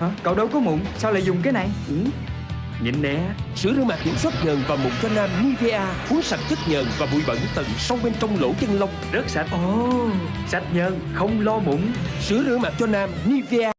Hả? Cậu đâu có mụn Sao lại dùng cái này? Ừ. Nhìn nè Sữa rửa mặt kiểm soát nhờn và mụn cho nam Nivea à? Cuốn sạch chất nhờn và bụi bẩn tận sâu bên trong lỗ chân lông. Rất sạch. Ồ Sạch nhờn Không lo mụn. Sữa rửa mặt cho nam Nivea